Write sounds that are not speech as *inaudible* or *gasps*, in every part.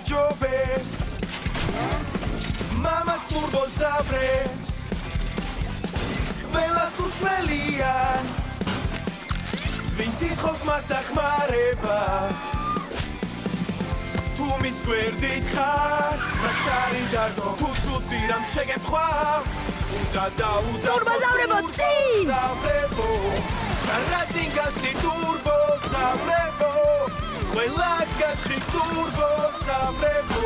აჯობებს მამას ტურბოზავრებს ყველას უშველია ვინც ითხოვს მას დახმარებას თუ მის გვერდით ხარ მაშარი დარდო თუ ცუდი რამ შეგეთქვა უნდა დაუძახო ტურბოზავრებო, წინ! ტურბოზავრებო. რაცინგასი ტურბოზავრებო? ყველა გაჩხი ტურბოზავრებო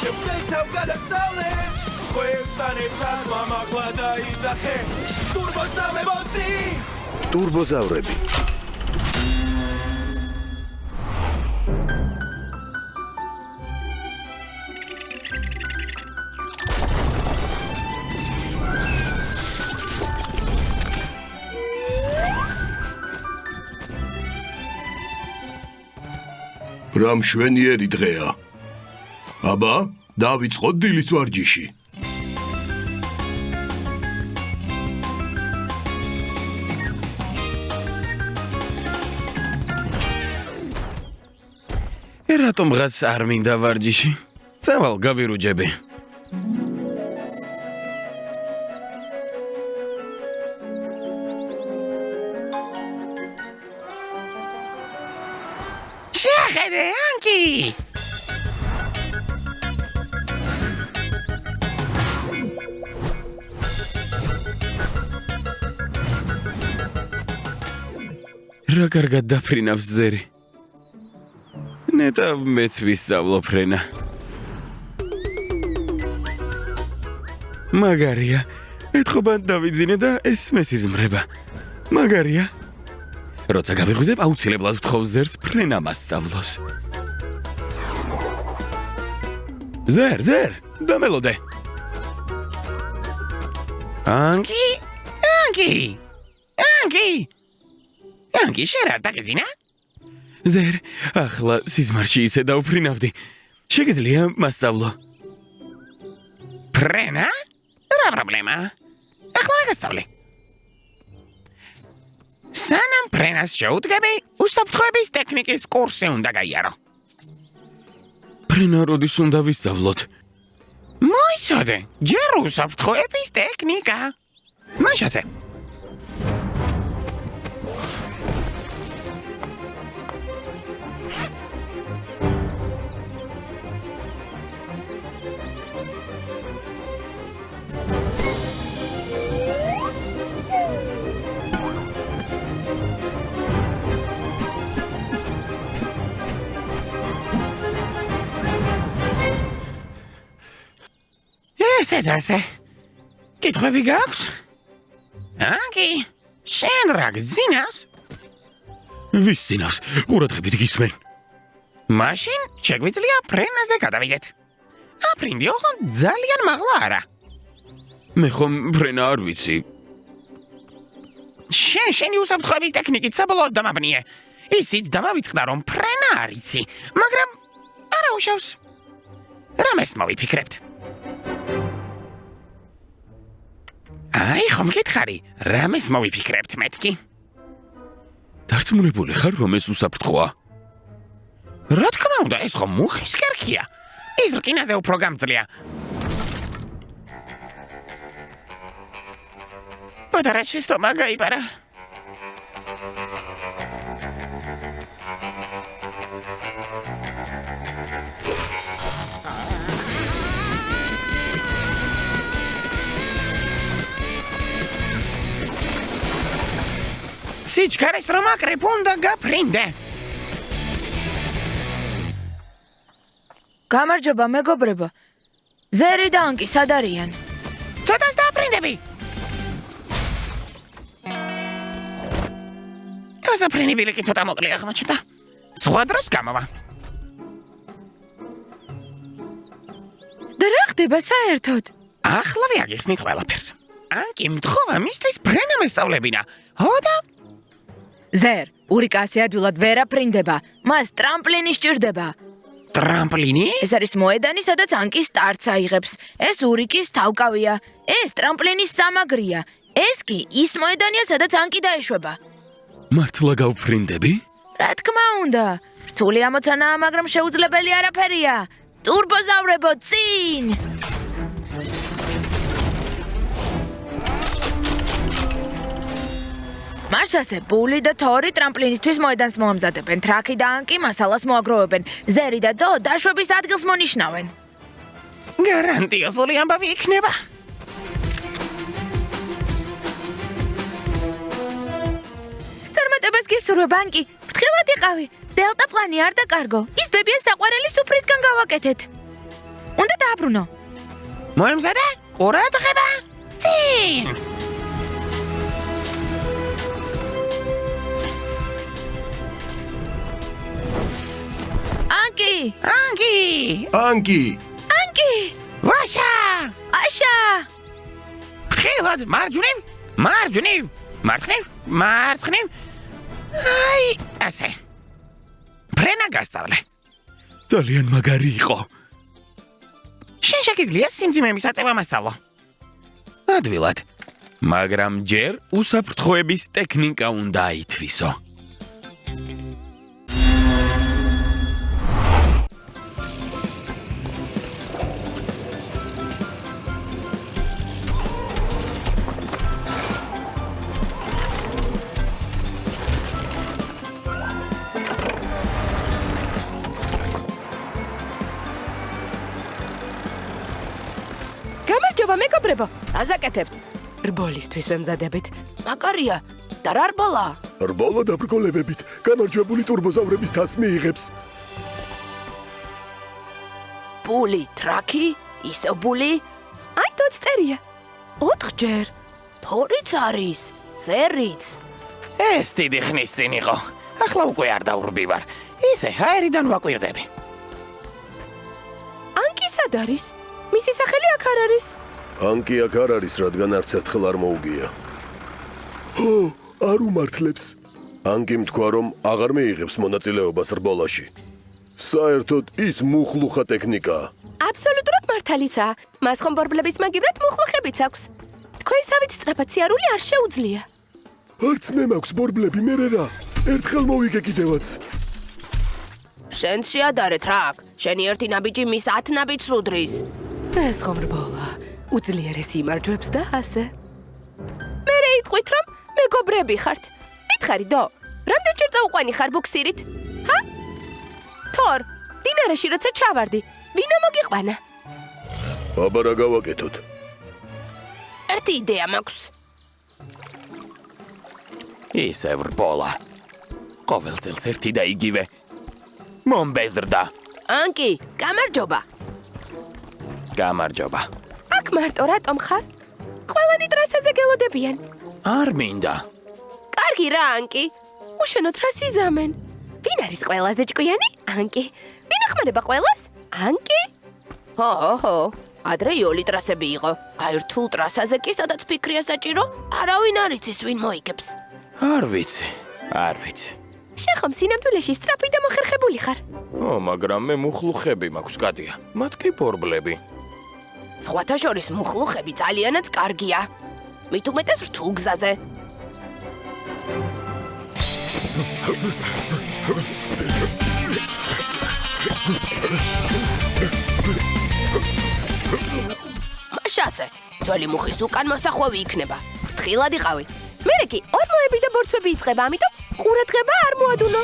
შევშდე თავ გადასავლეს სხვებთან ერთად მამაღლა დაიძახე. ტურბოზავრებო წინ ტურბოზავრები რა მშვენიერი დღეა. აბა, დავიწყოთ დილის ვარჯიში. რატომ ღაც არ მინდა ვარჯიში? წავალ გავირუჯები. რა კარგად დაფრინავს ზერი. ნეტა მეც ვისწავლო ფრენა. მაგარია. ეთქობა დავიძინე და ეს მესიზმრება. მაგარია. როცა გავიღვიძებ, აუცილებლად ვთხოვ ზერს ფრენა მასწავლოს. ზერ, ზერ, დამელოდე. ანკი? ანკი? ანკი? ანკი, შერა დაგეძინა? ზერ, ახლა სიზმარში ისე დავფრინავდი. შეგიძლია მასწავლო. ფრენა? რა პრობლემა? ახლა მეგასწავლე. სანამ ფრენას შეუდგები, უსაფრთხოების ტექნიკის კურსი უნდა გაიარო. ფრენა როდის უნდა ვისწავლოთ? მოიცადე, ჯერ უსაფრთხოების ტექნიკა. მაშასე. ესეც ასე. კითხვები გაქვს? ანკი, შენ რა გძინავს? ვის ძინავს? ყურადღებით გისმენ. მაშინ შეგვიძლია ფრენაზე გადავიდეთ. აფრინდი ოღონ ძალიან მაღლა არა. მე ხომ ფრენა არ ვიცი. შენ შენი უსაფრთხოების ტექნიკით საბოლოოდ დამაბნიე. ისიც დამავიწყდა რომ ფრენა არიცი, მაგრამ არა უშავს. რამეს მოვიფიქრებთ? აი, ხომ გითხარი, რამეს მოვიფიქრებთ მეთქი? დარწმუნებული ხარ, რომ ეს უსაფრთხოა? რა თქმა უნდა, ეს ხომ მუხის კერქია. ის რკინაზე უფრო გამძლეა. პატარა შეცდომა გაიპარა. სიჩქარეს რომ აკრებ უნდა გაფრინდე. გამარჯობა მეგობრებო. ზერი და ანკი სად არიან? ცოტას დააფრინდები. გასაფრენი ბილიკი ცოტა მოკლე აღმოჩნდა. სხვა დროს გამოვა. და რა ხდება საერთოდ? ახლა ვიაგიხსნით ყველაფერს. ანკი მთხოვა მისთვის ფრენა მესწავლებინა. ჰოდა ზერ, ურიკასი ადვილად ვერ აფრინდება. მას ტრამპლინი სჭირდება. ტრამპლინი? ეს არის მოედანი, სადაც ანკი სტარტს აიღებს. ეს ურიკის თავკავია. ეს ტრამპლინის სამაგრია. ეს კი ის მოედანია, სადაც ანკი დაეშვება. მართლა გავფრინდები? რა თქმა უნდა. რთული ამოცანაა, მაგრამ შეუძლებელი არაფერია. ტურბოზავრებო წინ! მაშასე ბული და თორი ტრამპლინისთვის მოედანს მოამზადებენ, ტრაკი და ანკი მასალას მოაგროვებენ, ზერი და დო დაშვების ადგილს მონიშნავენ. გარანტიოზული ამბავი იქნება. წარმატებას გისურვებ, ბანკი. ფრთხილად იყავი. დელტა პლანი არ დაკარგო. ის ბებია საყვარელი სუფრისგან გავაკეთეთ. უნდა დააბრუნო. მოემზადა? ყურადღება. წინ! ანკი! ანგი! ანკი ანკი! ვაშა! აშა! ხილად მარჯვნივ? მარჯვნივ? მარცხნივ? მარცხნივ? აი, ასე. ფრენა გასწავლე. ძალიან მაგარი იყო. შენ შეგიძლია სიმძიმე მისაწევა მასწავლო. ადვილად. მაგრამ ჯერ უსაფრთხოების ტექნიკა უნდა აითვისო. მეგობრებო რას აკეთებთ რბოლისთვის ემზადებით. მაგარია და რა რბოლა? რბოლა დაბრკოლებებით გამარჯვებული ტურბოზავრების თას მიიღებს ბული ტრაკი ისევ ბული აი თოც წერია. ოთხჯერ თორიც არის ზერიც ეს დიდი ხნის წინ იყო. ახლა უკვე არ დაურბივარ. ისე აერიდან ვაკვირდები. ანკი სად არის? მისი სახელი აქ არ არის ანკი აქ არ არის რადგან არც ერთხელ არ მოუგია. ო არ უმართლებს. ანკიმ თქვა რომ აღარ მიიღებს მონაწილეობას რბოლაში. საერთოდ ის მუხლუხა ტექნიკაა აბსოლუტურად მართალიცაა. მას ხომ ბორბლების მაგივრად მუხლუხებიც აქვს. თქვენსავით სწრაფად სიარული არ შეუძლია. არც მე მაქვს ბორბლები მე რა ერთხელ მოვიგე კიდევაც. შენც შეადარე ტრაკ შენი ერთი ნაბიჯი მის 10 ნაბიჯს უდრის. ეს ხომ რბოლა უძლიერესი იმარჯვებს და ასე მე რა იტყვით რომ მეგობრები ხართ მითხარი დო რამდენჯერ წაუყვანი ხარ ბუქსირით ჰა თორ დინარაში როცა ჩავარდი ვინა მოგიყვანა აბა რა გავაკეთოთ ერთი იდეა მაქვს ისე ვრბოლა. ყოველ წელს ერთი და იგივე. მომბეზრდა. ანკი გამარჯობა გამარჯობა. აქ მარტო რატომ ხარ ყველანი ტრასაზე გელოდებიან არ მინდა. კარგი რა ანკი უშენოდ რა სიზამენ ვინ არის ყველაზე ჭკვიანი ანკი ვინ ახმარება ყველას ანკი ჰო ჰო ადრე იოლი ტრასები იყო აი რთულ ტრასაზე კი სადაც ფიქრია საჭირო არავინ არ იცის ვინ მოიგებს არ ვიცი. არ ვიცი. შენ ხომ სინამდვილეში სწრაფი და მოხერხებული ხარ ო, მაგრამ მე მუხლუხები მაქვს, კატია. მათ კი ბორბლები. სხვათა შორის მუხლუხები ძალიანაც კარგია. მით უმეტეს რთულ გზაზე მაშასე ძველი მუხის უკან მოსახვევი იქნება. ფრთხილად იყავი მერე კი ორმოები და ბორცვები იწყება ამიტომ ყურადღება არ მოადუნო.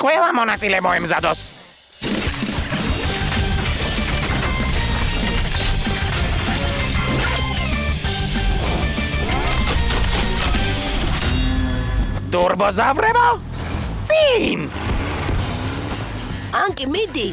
ყველა მონაწილე მოემზადოს. ტურბოზავრებო? წინ! ანკი მიდი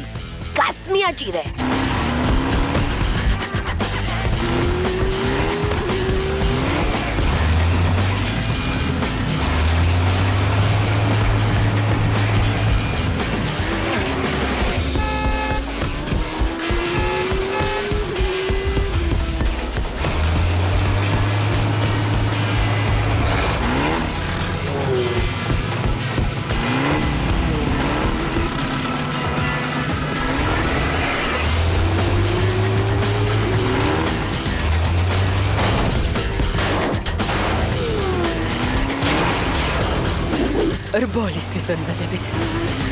გას მიაჭირე რბოლისთვის ემზადებით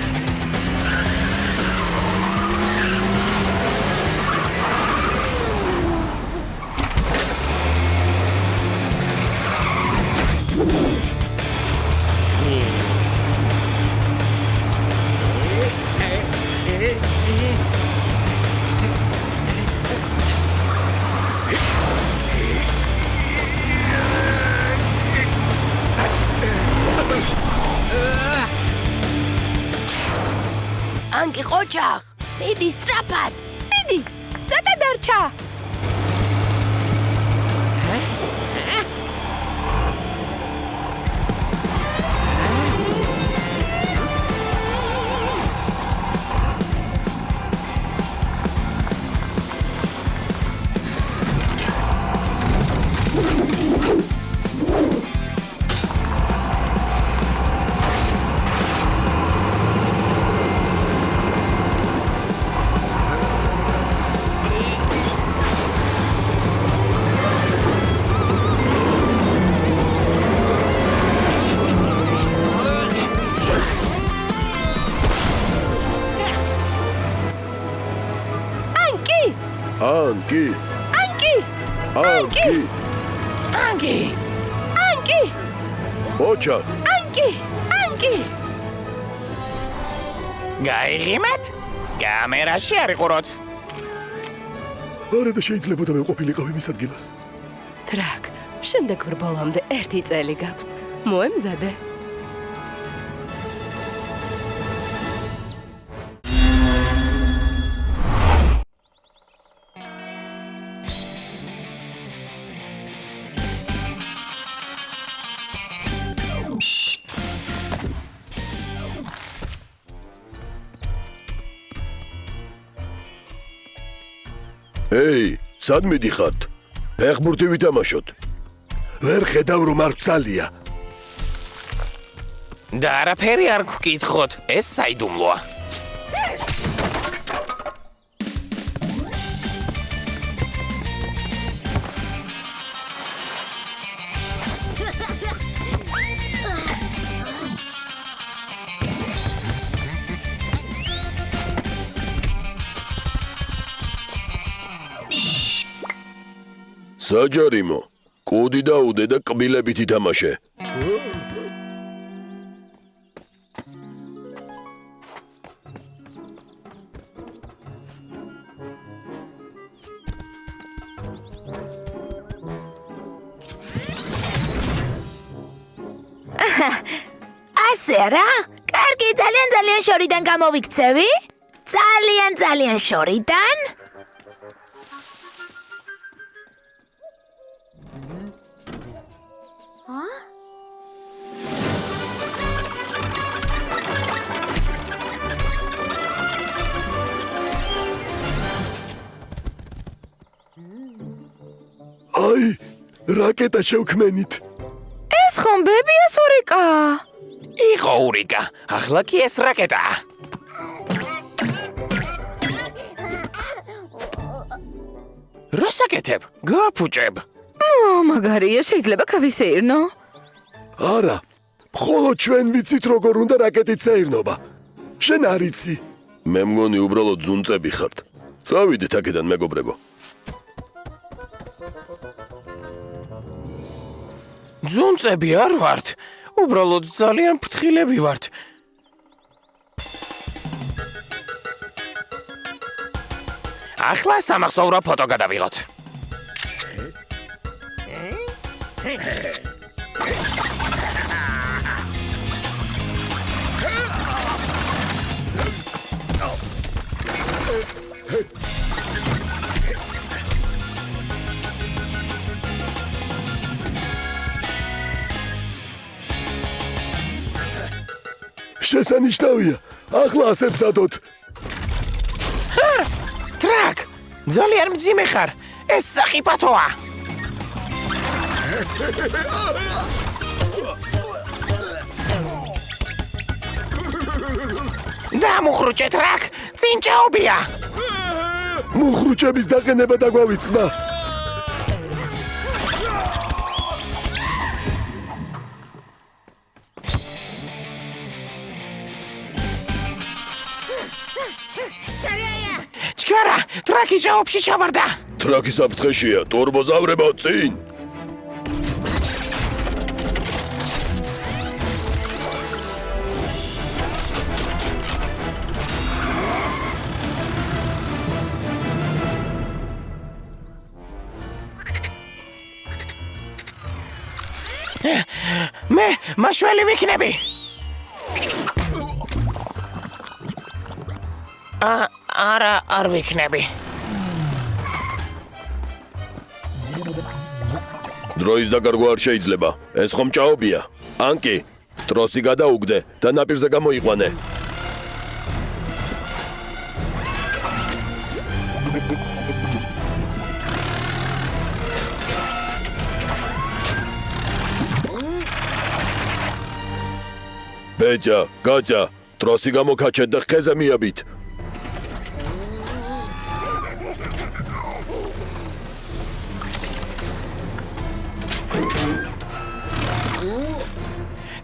ანკი ანკი! ანკი ანგი ანკი! ოჩახ ანკი! ანკი! გაიღიმეთ კამერაში არიყუროთ არა და შეიძლება და მე ყოფილიყავ იმის ადგილას ტრაკ, შემდეგ ვრბოლამდე ერთი წელი გაქვს. მოემზადე. სად მიდიხართ? ფეხბურთი ვითამაშოთ. ვერ ხედავ რომ არ ცალია და არაფერი არ გკითხოთ ეს საიდუმლოა საჯარიმო კუდი დაუდე და კბილებით ითამაშე ასე რა? კარგი, ძალიან ძალიან შორიდან გამოვიქცევი? ძალიან ძალიან შორიდან? აი რაკეტა შევქმენით. ეს ხომ ბებია სურიკა? იყო ურიკა. ახლა კი ეს რაკეტაა რასაკეთებ გაფუჭებ ო, მაგარია, შეიძლება გავისეირნო. არა მხოლოდ ჩვენ ვიცით როგორ უნდა რაკეტით საირნობა. შენ არიცი მე მგონი უბრალოდ ზუნწები ხართ. წავიდეთ აქედან მეგობრებო. ძუნწები არ ვართ. უბრალოდ ძალიან ფრთხილები ვართ. ახლა სამახსოვრო ფოტო გადავიღოთ შესანიშნავია. ახლა ასე ვსადოთ ტრაკ! ძალიან მძიმე ხარ. ეს სახიფათოა დამუხრუჭე ტრაკ წინჭაობია. მუხრუჭების დაყენება დაგვავიწყდა ჩქარა ტრაკი ჭაობში ჩავარდა ტრაკის აფრთხეშია ტორბოზავრებო წინ მაშველი ვიქნები ა არა არ ვიქნები. დროის დაკარგვა არ შეიძლება. ეს ხომ ჭაობია. ანკი, ტროსი გადაუგდე და ნაპირზე გამოიყვანე. ბეჭა, გაჭა, ტროსი გამოკაჩეთ და ხეზე მიაბით.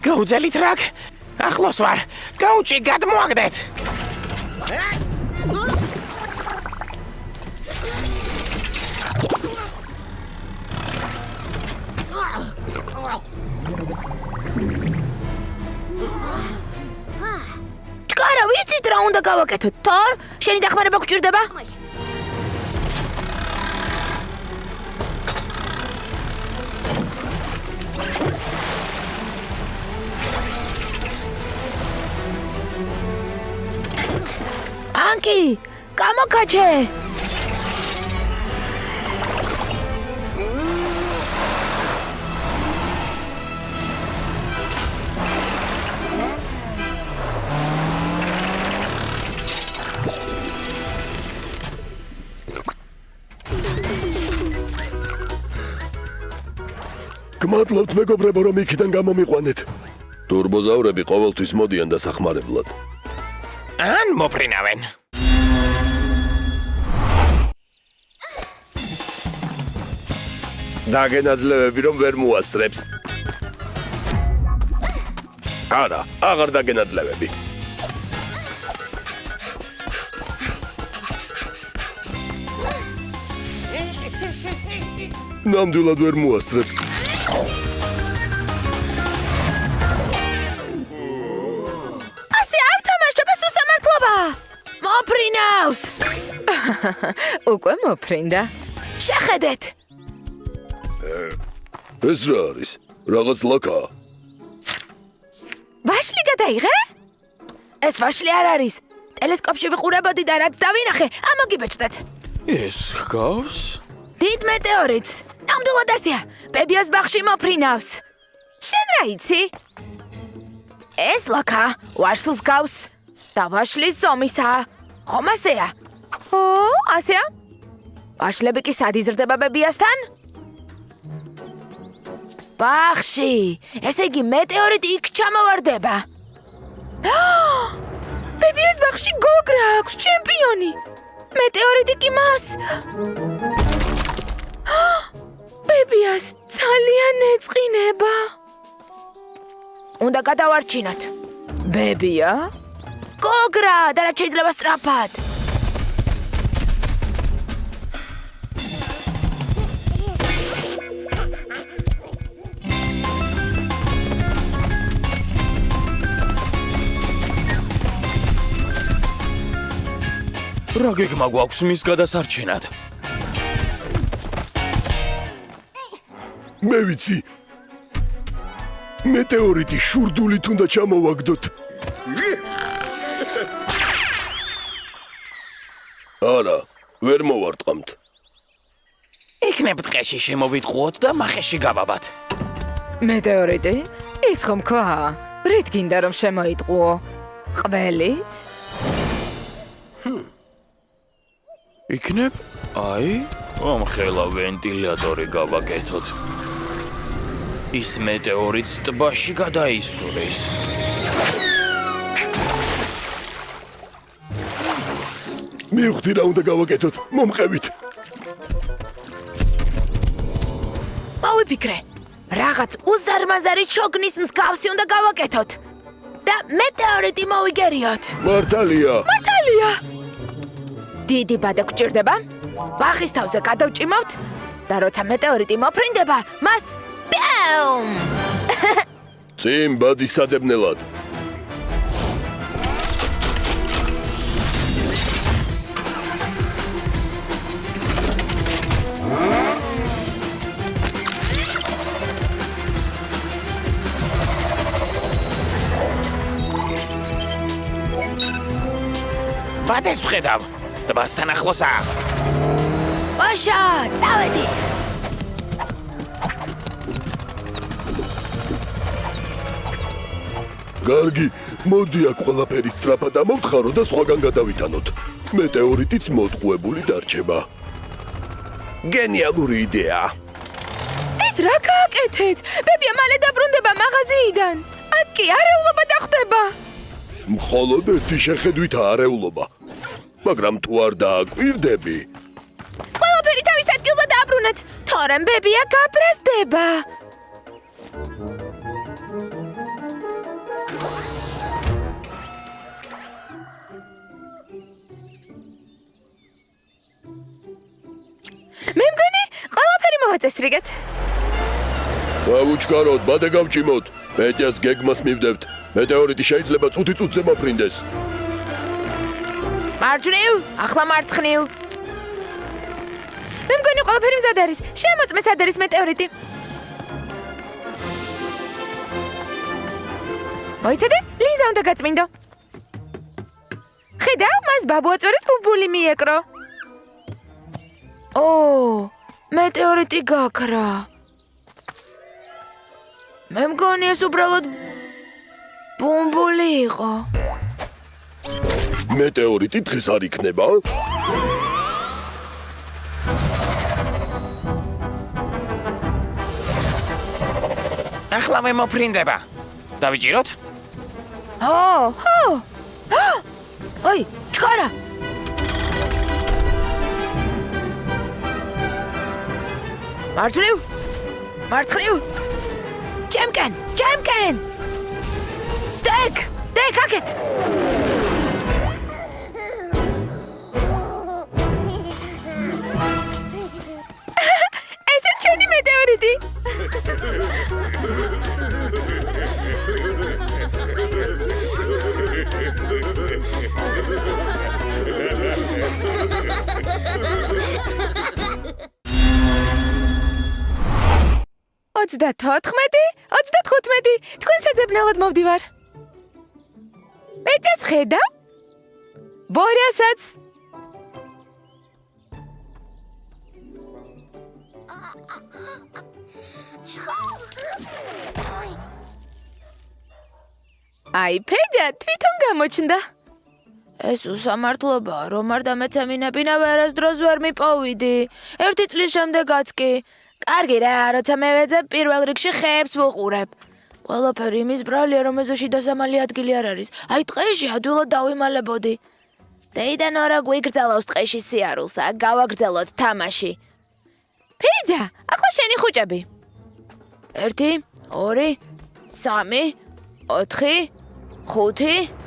გაუძელით რაკ? ახლოს ვარ. გაუჭი გადმოაგდეთ. გავაკეთოთ თორ შენი დახმარება გჭირდება? ანკი გამოკაჩე მადლობთ მეგობრებო, რომ იქიდან გამომიყვანეთ. ტურბოზავრები ყოველთვის მოდიან დასახმარებლად. ან მოფრინავენ. დაგენაძლევები რომ ვერ მოასწრებს. არა, აღარ დაგენაძლევები. ნამდვილად ვერ მოასწრებს. *laughs* უკვე მოფრინდა. შეხედეთ! ეს რა არის? რაღაც ლაკა. ვაშლი გადაიღე? ეს ვაშლი არ არის. ტელესკოპში ვიყურებოდი და რაც დავინახე ამოგიბეჭდეთ. ეს ხავს? დიდ მეტეორიტს. ნამდვილად ასეა ბებიას ბაღში მოფრინავს. შენ რა იცი? ეს ლაკა ვაშლს გავს და ვაშლის ზომისაა. ხომ ასეა ო ასეა ვაშლები კი სად იზრდება ბებიასთან ბაღში ესე იგი მეტეორიტი იქ ჩამოვარდება ბებიას ბაღში გოგრა აქვს ჩემპიონი მეტეორიტი კი მას ბებიას ძალიან ეწყინება. უნდა გადავარჩინოთ. ბებია? გოგრა, და რა შეიძლება სწრაფად? რა გეგმა გვაქვს მის გადასარჩენად? მე ვიცი. მეტეორიტი შურდულით უნდა ჩამოვაგდოთ. არა, ვერ მოვარტყამთ. იქნებ დღეში შემოვიტყუოთ და მახეში გავაბათ. მეტეორიტი? ის ხომ ქვა? რით გინდა რომ შემოიტყუო? ყველით? იქნებ? აი, ამ ხელა ვენტილატორი გავაკეთოთ. ის მეტეორიტს ტბაში გადაისურის. მივხვდი რა უნდა გავაკეთოთ. მომყევით. მოვიფიქრე. რაღაც უზარმაზარი ჩოგნის მსგავსი უნდა გავაკეთოთ. და მეტეორიტი მოვიგერიოთ. მართალია. მართალია. დიდი ბადა გჭირდება. ბაღის თავზე გადავჭიმავთ და როცა მეტეორიტი მოფრინდება, მას პიუმ! *laughs* წინ ბადი საძებნელად. ვადეს ვხედავ. ტბასთან ახლოსაა. ვაშა, წავედით. გარგი, მოდი აქ ყველაფერი სწრაფად ამოვთხარო და სხვაგან გადავითანოთ. მეტეორიტიც მოტყუებული დარჩება. გენიალური იდეა. ეს რა გააკეთეთ? ბებია მალე დაბრუნდება მაღაზიიდან. აკი არეულობა დახტება. მხოლოდ ერთი შეხედვით არეულობა. მაგრამ თუ არ დააკვირდები, ყველაფერი თავის ადგილზე დააბრუნეთ. თორემ ბებია გაბრაზდება. მე მგონი, ყველაფერი მოვაწესრიგეთ. დავუჩქაროთ, ბადე გავჭიმოთ. მეტიას გეგმას მივდებთ. მეტეორიტი შეიძლება წუთი წუთზე მოფრინდეს. მარჯვნივ, ახლა მარცხნივ. მე მგონი ყველაფერი მზად არის. შემოწმე სად არის მეტეორიტი. მოიცადე? ლიზა უნდა გაწმინდო. ხედავ, მას ბაბუაწვერის ბუბული მიეკრო. ო, მეტეორიტი გაქრა. მე მგონი ეს უბრალოდ ბუმბული იყო. მეტეორიტი დღეს არ იქნება? ახლა მე მოფრინდება. დავიჭიროთ? ო, ჰო. *gasps* ой, ჩქარა. მარჯვნივ. მარცხნივ. ჩემკენ, ჩემკენ. სტეკ, სტეკ აკეთ. მეტეორიტი. ოცდათოთხმეტი, ოცდათხუთმეტი, თქვენ საძებნელად მოვდივარ. მეცეს ხედა? ბორიასაც. აი, ფედია თვითონ გამოჩნდა. ეს უსამართლობაა, რომ არ დამეცემინებინა ვერასდროს ვერ მიპოვიდი. ერთი წლის შემდეგაც კი. კარგი რა, როცა მე ვეძებ პირველ რიგში ხეებს ვუყურებ. ყველაფერი იმის ბრალია, რომ ეზოში დასამალი ადგილი არ არის. აი ტყეში ადვილად დავიმალებოდი. დეიდან ორა გვიგრძელავს ტყეში სიარულს, აქ გავაგრძელოთ თამაში. ფიჯა, ახლა შენი ხუჭები. 1 2 3 4 5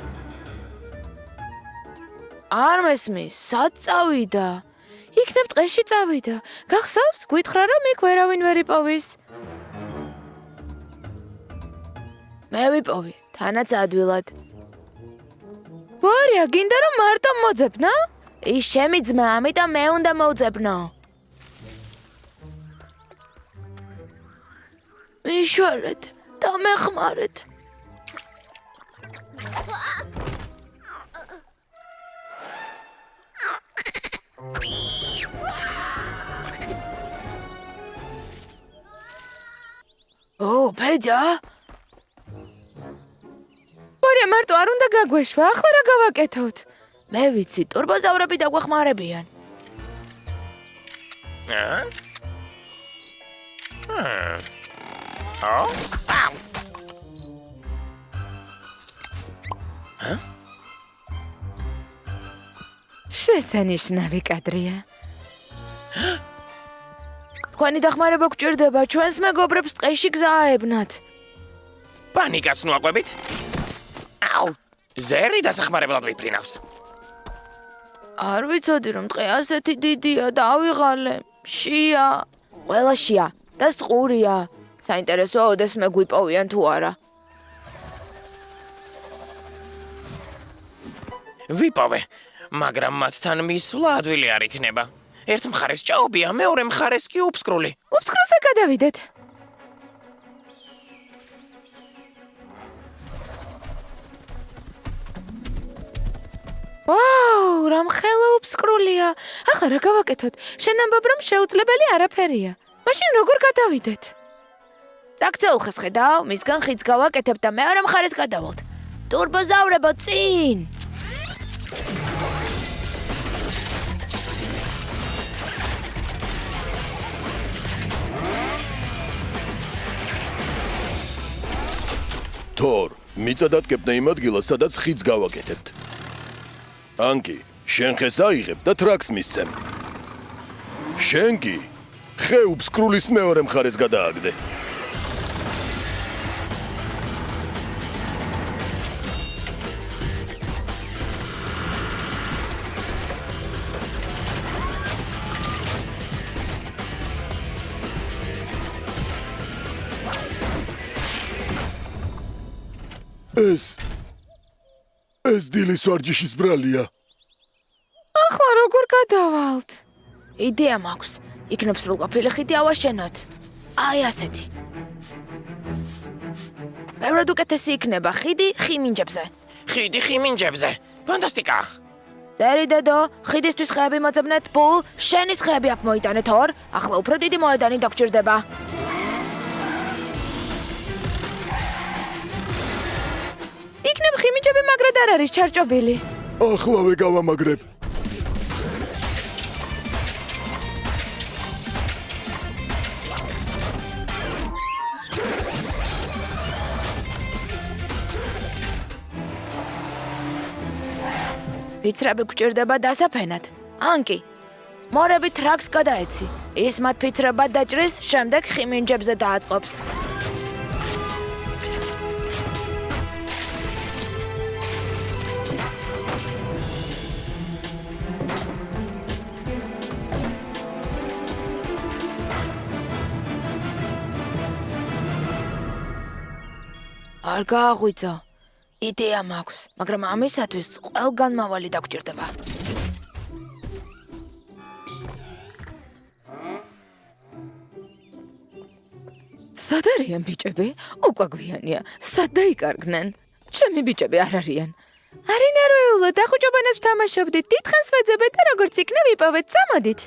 არ მესმის, სად წავიდა? იქნებ ტყეში წავიდა. გახსოვს, გვითხრა რომ იქ ვერავინ ვერ იპოვის. მე ვიპოვი, თანაც ადვილად. ვარია, გინდა რომ მარტო მოძებნა? ის ჩემი ძმა, ამიტომ მე უნდა მოვძებნო. მიშველეთ და მეხმარეთ. ო, ფეჯა? ორი მარტო არ უნდა გაგვეშვა, ახლა რა გავაკეთოთ? მე ვიცი, турბოზავრები დაგვეხმარებიან. აა? აა აუ! შესანიშნავი კადრია. თქვენი დახმარება გჭირდება, ჩვენს მეგობრებს ტყეში გზააებნათ. პანიკას ნუაყვებით? აუ! ზერი დასახმარებლად ვიფრინავს. არ ვიცოდი რომ ტყე ასეთი დიდია და ავიღალე. შია. ყველა შია და სტყურია. საინტერესოა ოდეს მე გვიპოვიან თუ არა. ვიპოვე, მაგრამ მათთან მისვლა ადვილი არ იქნება. ერთ მხარეს ჭაობია, მეორე მხარეს კი უფსკრული. უფსკროსა გადავიდეთ. ვაუ, რამ ხელა უფსკრულია. ახლა რა გავაკეთოთ? შენ ამბობ რომ შეუძლებელი არაფერია. მაშინ როგორ გადავიდეთ? წაქცეულხეს ხედავ, მისგან ხიც გავაკეთებ და მეორე მხარეს გადავალთ. ტურბოზავრებო წინ! თორ, მიწადატკეპნე იმ ადგილას, სადაც ხიდს გავაკეთებთ. ანკი, შენ ხეს აიღებ და ტრაქს მისცემ. შენ კი ხე უფსკრულის მეორე მხარეს გადააგდე. ეს ეს დილის ვარჯიშის ბრალია. ახლა როგორ გადავალთ? იდეა მაქვს. იქნებ სრულყოფილი ხიდი ავაშენოთ. აი ასეთი. ბევრად უკეთესი იქნება ხიდი ხიმინჯებზე. ხიდი ხიმინჯებზე. ფანტასტიკა. ზერი დედო, ხიდისთვის ხეები მოძებნეთ, პულ, შენის ხეები აქ მოიტანეთ ორ, ახლა უფრო დიდი მოედანი დაგჭირდება. იქნებ ხიმინჯები მაგრად არ არის ჩარჭობილი. ახლავე გავამაგრებ. ფიცრები გჭირდება დასაფენად. ანკი. მორები ტრაქს გადაეცი. ის მათ ფიცრებად დაჭრის, შემდეგ ხიმინჯებზე დააწყობს. არ გააღვიძო. იდეა მაქვს, მაგრამ ამისათვის ყველგან მავალი დაგჭირდება. სად არიან ბიჭები? უკვე გვიანია. სად დაიკარგნენ? ჩემი ბიჭები არ არიან. არი ნერვიულო, დახუჭობანას ვთამაშობდით. დიდხანს ვეძებეთ და როგორც იქნა ვიპოვეთ, წამოდით.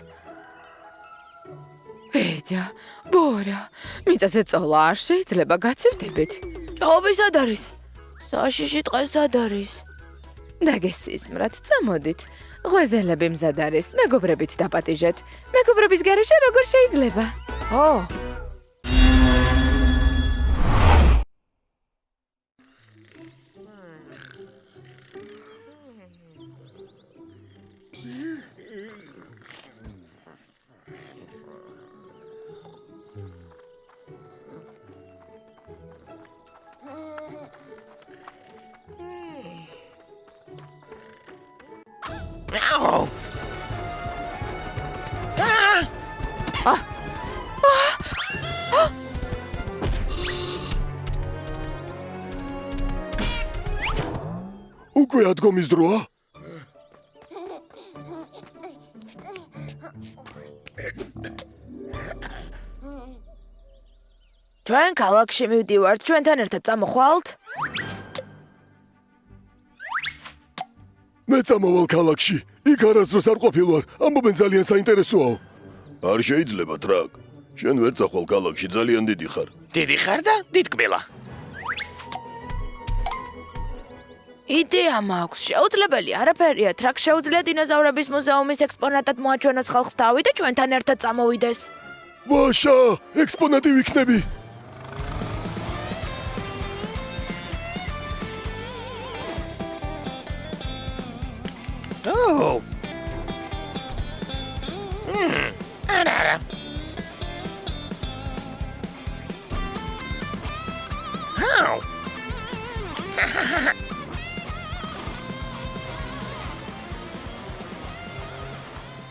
ბეჯა, ბორა, მიწაზე წოლა არ შეიძლება გაცივდებით. ჭაობი სად არის? საშიში ტყე სად არის? დაგესისმრათ, წამოდით. ღვეზელები მზად არის, მეგობრებით დაპატიჟეთ. მეგობრების გარეშე როგორ შეიძლება? ო, უკვე ადგომის დროა? ჩვენ ქალაქში მივდივართ, ჩვენთან ერთად წამოხვალთ? მე წამოვალ ქალაქში. იქ არასდროს არ ყოფილვარ. ამბობენ ძალიან საინტერესოა. არ შეიძლება ტრაკ. შენ ვერ წახვალ ქალაქში, ძალიან დიდი ხარ. დიდი ხარ და დიდკბილა. იდეა მაქვს. შეუძლებელი არაფერია. ტრაქ შეუძლია დინოზავრების მუზეუმის ექსპონატად მოაჩვენოს ხალხს თავი და ჩვენთან ერთად წამოვიდეს. ვაშა, ექსპონატი ვიქნები. მმ, არა არა. აუ.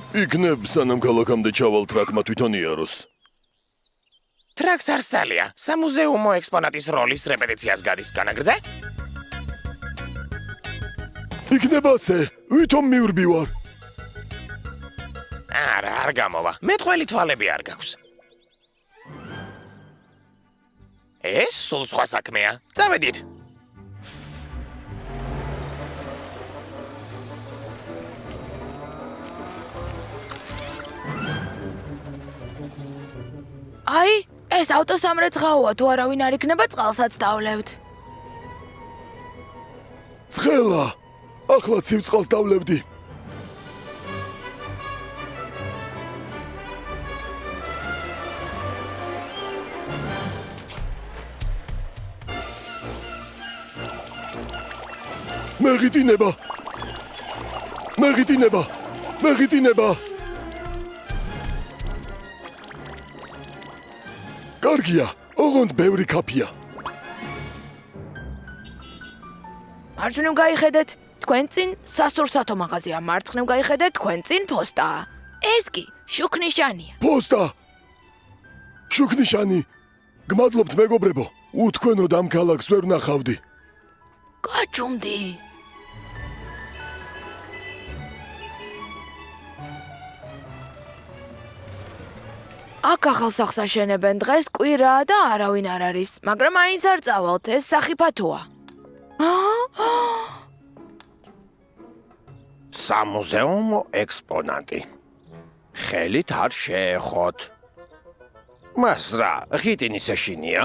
იქნებ სანამ ქალაქამდე ჩავალ ტრაკმა თვითონ იაროს. ტრაქს არსალია. სამუზეუმო ექსპონატის როლის რეპეტიციას გადის განაგრძე? იქნება ასე, ვითომ მივრბივარ. არა, არ გამოვა. მე თქვენი თვალები არ გაქვს. ეს სულ სხვა საქმეა. წავედით. აი, ეს ავტოსამრეცხაოა, თუ არავინ არ იქნება წყალსაც დავლევთ. ცხელა ახლა ცივწყალს დავლევდი მეგიტინება მეგიტინება მეგიტინება კარგია ოღონდ ბევრი კაფია მარჯვნივ გაიხედეთ, თქვენ წინ სასურსათო მაღაზია, მარცხნივ გაიხედეთ, თქვენ წინ ფოსტაა. ეს კი შუქნიშანია. პოსტა შუქნიშანი გმადლობთ მეგობრებო უთქვენოდ ამ ქალაქს ვერ ნახავდი გაჩუმდი. აქ ახალ სახს აშენებენ დღეს კვირაა და არავინ არ არის, მაგრამ აინც არ წავალთ, ეს სახიფათოა. სამუზეუმო ექსპონატი. ხელით არ შეეხოთ. მას რა, ღიტინის ეშინია?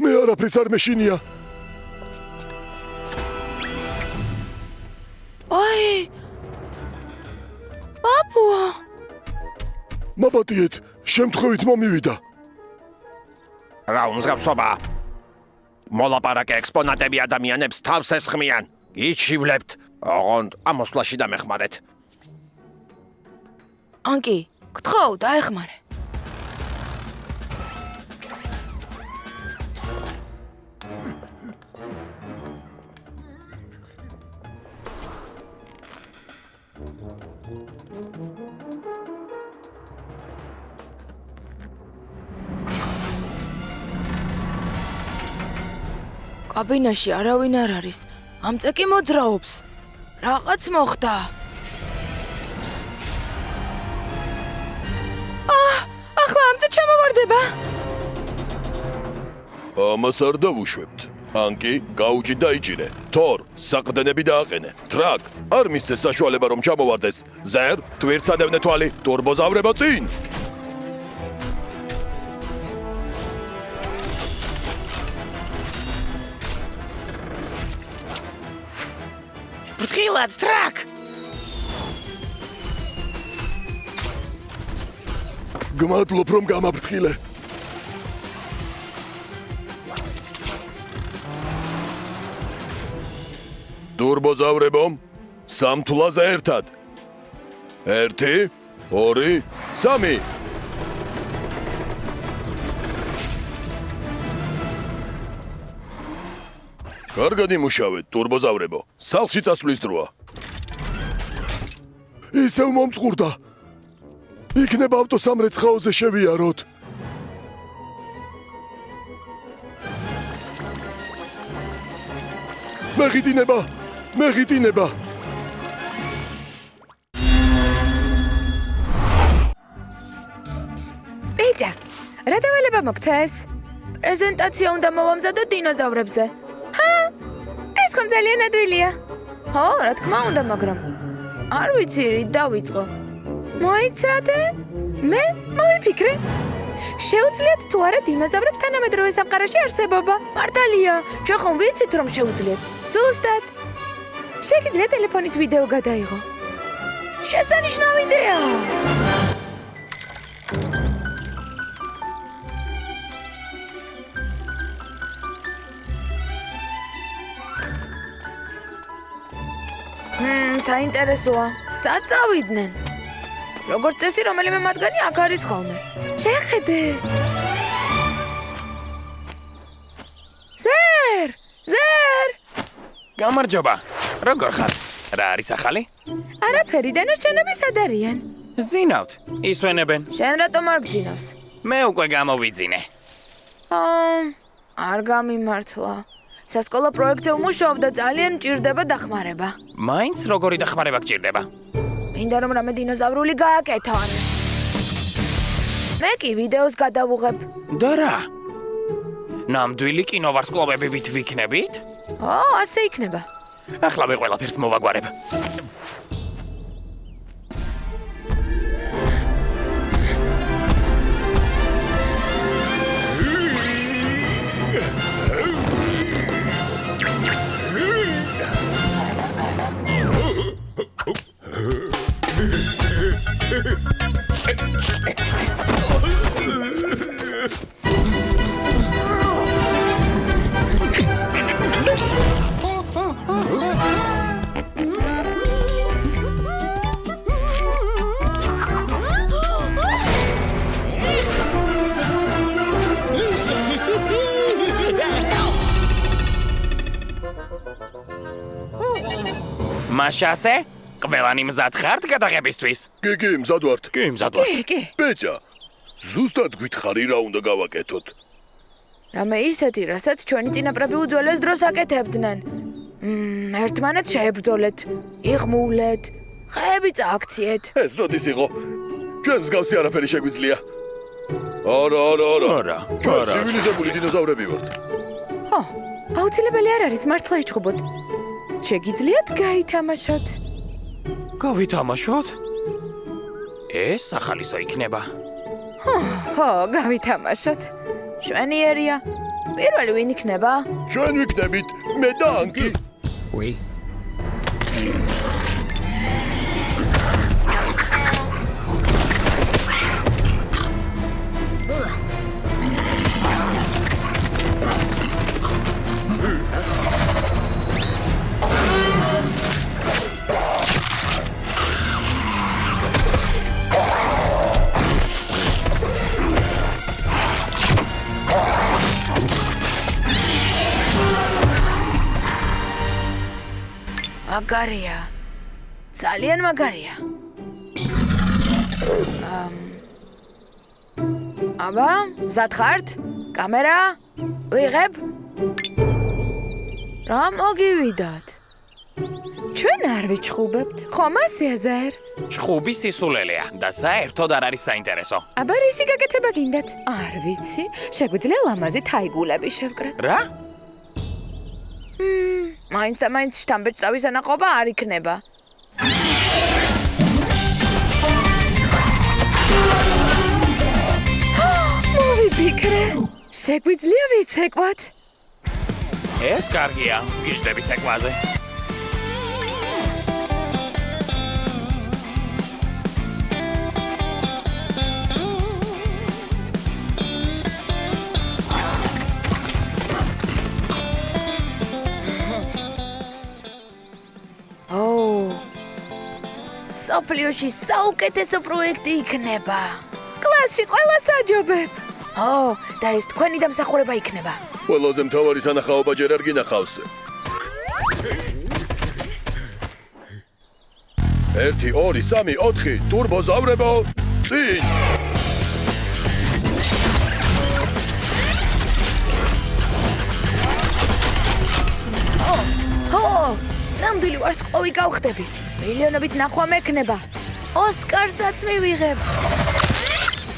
მე არაფრის არ მეშინია აი! პაპუა! მაბატიეთ შემთხვევით მომივიდა რა უმსგავსობა? მოლაპარაკე ექსპონატები ადამიანებს თავს ესხმიან. გიჩივლებთ, ოღონდ ამოსვლაში დამეხმარეთ. ანკი, გთხოვ, დაეხმარე. კაბინაში არავინ არ არის. ამ წეკი მოძრაობს. რაღაც მოხდა. აა, ახლა ამ წე ჩამოვარდება. ამას არ დავუშვებთ ანკი გაუჯი დაიჭირე თორ საყრდენები დააყენე ტრაკ არ მისცე საშუალება რომ ჩამოვარდეს ზერ თვირცადევნე თვალი ტურბოზავრება წინ ფრთხილად, ტრაკ! გმადლობ რომ გამაფრთხილე ტურბოზავრებო სამთვლაზე ერთად 1 2 3 კარგად იმუშავეთ ტურბოზავრებო. სახლში წასვლის დროა. ისევ მომწყურდა. იქნება ავტოსამრეცხაოზე შევიაროთ. მეგიტინება მეგიტინება პიტა, რა დავალება მოგცეს? პრეზენტაცია უნდა მოვამზადო დინოზავრებზე. ძალიან ადვილია. ხო, რა თქმა უნდა, მაგრამ არ ვიცი რით დავიწყო. მოიცადე? მე მოვიფიქრე. შეუძლიათ თუ არა დინოზავრებს თანამედროვე სამყაროში არსებობა? მართალია, ჩვენ ხომ ვიცით რომ შეუძლიათ. ზუსტად. შეგიძლიათ ტელეფონით ვიდეო გადაიღო. შესანიშნავი იდეაა. საინტერესოა. სად წავიდნენ? როგორც წესი, რომელიმე მათგანი აქ არის ხოლმე. შეხედე. ზერ! ზერ! გამარჯობა. როგორ ხართ? რა არის ახალი? არაფერი, დანარჩენები სად არიან? ზინავთ. ისვენებენ. შენ რატომ არ გძინავს? მე უკვე გამოვიძინე. აა, არ გამიმართლა. სასკოლო პროექტზე უმუშაობ და ძალიან მჭირდება დახმარება. მაინც როგორი დახმარება გჭირდება? მინდა რომ რამე დინოზავრული გააკეთონ. მე კი ვიდეოს გადავუღებ. და რა? ნამდვილი კინოვარსკვლავები ვით ვიქნებით? ო, ასე იქნება. ახლა მე ყველაფერს მოვაგვარებ. Machasse? É? ყველანი მზად ხართ გადაღებისთვის? კი, კი, მზად ვართ. კი, მზად ვარ. კი, კი. ბეჭა, ზუსტად გითხარი რა უნდა გავაკეთოთ. რამე ისეთი, რასაც ჩვენი წინაპრები უძველეს დროს აკეთებდნენ. მმ, ერთმანეთს შეებრძოლეთ, იღმულეთ, ხეები წააქციეთ. ეს როდის იყო? ჩვენ მსგავსი არაფერი შეგვიძლია. არა, არა, არა. არა, ჩვენ ცივილიზებული დინოზავრები ვართ. ხო, აუცილებელი არ არის მართლა იჩხუბოთ. შეგიძლიათ გაითამაშოთ? გავითამაშოთ? ეს ახალისო იქნება. ხო, გავითამაშოთ. შვენიერია. პირველი ვინ იქნება? ჩვენ ვიქნებით მე და ანკი. უი. მაგარია. ძალიან მაგარია. ამ აბა, მზად ხართ? კამერა? ვიღებ? რა მოგივიდათ? ჩვენ არ ვიჩხუბებთ, ხომ ასეაზერ? ჩხუბი სისულელეა და საერთოდ არ არის საინტერესო. აბა რისი გაკეთება გინდათ? არ ვიცი, შეგვიძლია ლამაზი თაიგულები შევკრათ. რა? მაინც და მაინც შთამბეჭდავის ანაყოფა არ იქნება. მოვიფიქრე. შეგვიძლია ვიცეკვათ? ეს კარგია, გიждები ცეკვაზე. სოფლიოში საუკეთესო პროექტი იქნება. კლასში ყველა საჯობებ. ო, და ეს თქვენი დამსახურება იქნება. ყველაზე მთავარი სანახაობა ჯერ არ გინახავს. 1 2 3 4 ტურბოზავრებო წინ ნამდვილი ვარსკვლავი გავხდები. მილიონობით ნახვა მექნება. ოსკარსაც მივიღებ.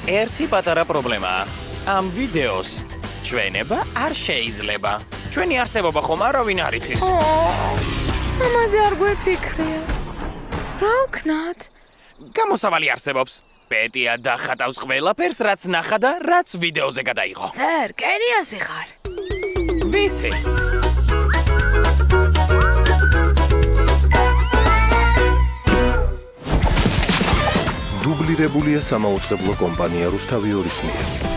ერთი პატარა პრობლემაა. ამ ვიდეოს ჩვენება არ შეიძლება. ჩვენი არსებობა ხომ არავინ არ იცის. ამაზე არ გვეფიქრია. რა ვქნათ? გამოსავალი არსებობს. პეტია დახატავს ყველაფერს, რაც ნახა და რაც ვიდეოზე გადაიღო. ზერ, კენიასი ხარ. ვიცი. დუბლირებულია სამაუწყებლო კომპანია რუსთავი ორის მიერ.